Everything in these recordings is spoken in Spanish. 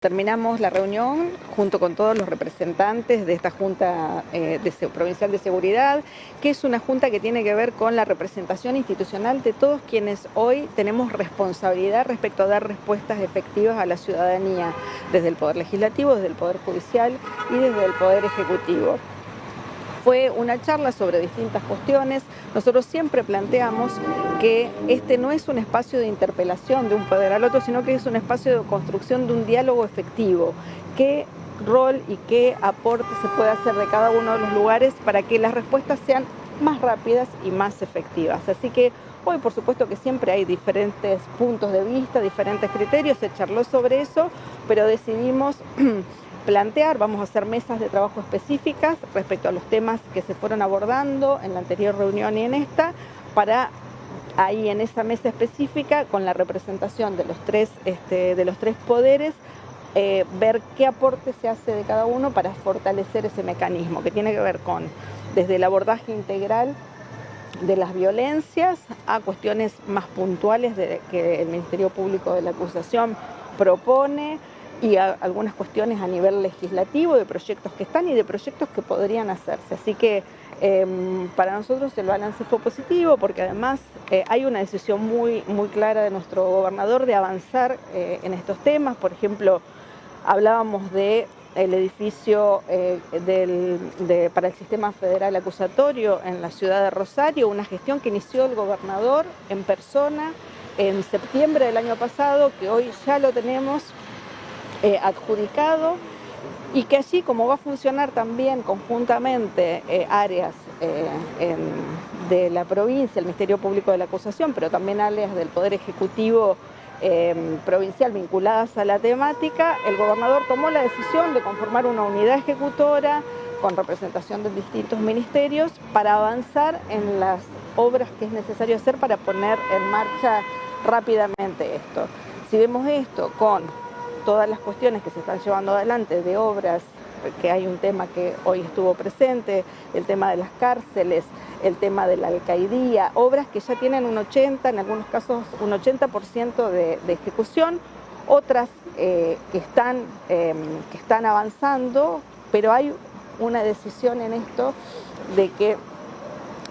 Terminamos la reunión junto con todos los representantes de esta Junta eh, Provincial de Seguridad, que es una junta que tiene que ver con la representación institucional de todos quienes hoy tenemos responsabilidad respecto a dar respuestas efectivas a la ciudadanía, desde el Poder Legislativo, desde el Poder Judicial y desde el Poder Ejecutivo fue una charla sobre distintas cuestiones. Nosotros siempre planteamos que este no es un espacio de interpelación de un poder al otro, sino que es un espacio de construcción de un diálogo efectivo. ¿Qué rol y qué aporte se puede hacer de cada uno de los lugares para que las respuestas sean más rápidas y más efectivas? Así que Hoy, por supuesto que siempre hay diferentes puntos de vista, diferentes criterios, se charló sobre eso, pero decidimos plantear, vamos a hacer mesas de trabajo específicas respecto a los temas que se fueron abordando en la anterior reunión y en esta, para ahí en esa mesa específica, con la representación de los tres, este, de los tres poderes, eh, ver qué aporte se hace de cada uno para fortalecer ese mecanismo, que tiene que ver con desde el abordaje integral de las violencias a cuestiones más puntuales de, que el Ministerio Público de la Acusación propone, y algunas cuestiones a nivel legislativo, de proyectos que están y de proyectos que podrían hacerse. Así que em, para nosotros el balance fue positivo porque además eh, hay una decisión muy, muy clara de nuestro gobernador de avanzar eh, en estos temas. Por ejemplo, hablábamos de el edificio eh, para el sistema federal acusatorio en la ciudad de Rosario, una gestión que inició el gobernador en persona en septiembre del año pasado, que hoy ya lo tenemos eh, adjudicado y que así como va a funcionar también conjuntamente eh, áreas eh, de la provincia, el Ministerio Público de la Acusación, pero también áreas del Poder Ejecutivo provincial vinculadas a la temática, el gobernador tomó la decisión de conformar una unidad ejecutora con representación de distintos ministerios para avanzar en las obras que es necesario hacer para poner en marcha rápidamente esto. Si vemos esto con todas las cuestiones que se están llevando adelante de obras, que hay un tema que hoy estuvo presente, el tema de las cárceles, el tema de la alcaidía, obras que ya tienen un 80, en algunos casos un 80% de, de, ejecución, otras eh, que, están, em, que están avanzando, pero hay una decisión en esto de que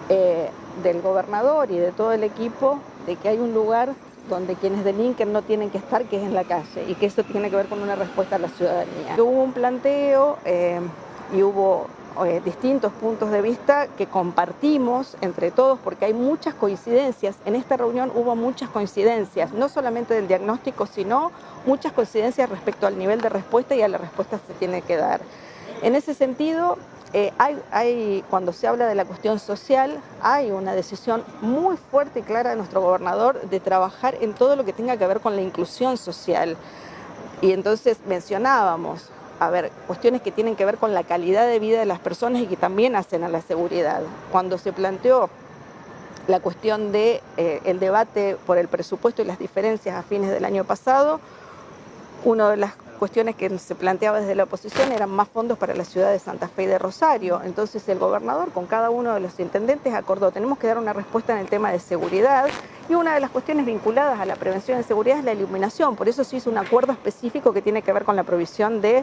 eh, del gobernador y de todo el equipo, de que hay un lugar donde quienes delinquen no tienen que estar, que es en la calle, y que eso tiene que ver con una respuesta a la ciudadanía. Hubo un planteo eh, y hubo eh, distintos puntos de vista que compartimos entre todos, porque hay muchas coincidencias. En esta reunión hubo muchas coincidencias, no solamente del diagnóstico, sino muchas coincidencias respecto al nivel de respuesta y a la respuesta que se tiene que dar. En ese sentido, eh, hay, cuando se habla de la cuestión social, hay una decisión muy fuerte y clara de nuestro gobernador de trabajar en todo lo que tenga que ver con la inclusión social. Y entonces mencionábamos, a ver, cuestiones que tienen que ver con la calidad de vida de las personas y que también hacen a la seguridad. Cuando se planteó la cuestión del de, eh, debate por el presupuesto y las diferencias a fines del año pasado, una de las cuestiones que se planteaba desde la oposición eran más fondos para la ciudad de Santa Fe y de Rosario. Entonces el gobernador con cada uno de los intendentes acordó, tenemos que dar una respuesta en el tema de seguridad y una de las cuestiones vinculadas a la prevención de seguridad es la iluminación. Por eso se hizo un acuerdo específico que tiene que ver con la provisión de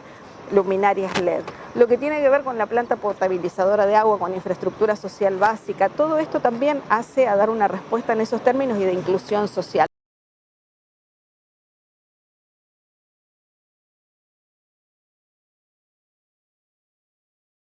luminarias LED. Lo que tiene que ver con la planta potabilizadora de agua, con infraestructura social básica, todo esto también hace a dar una respuesta en esos términos y de inclusión social.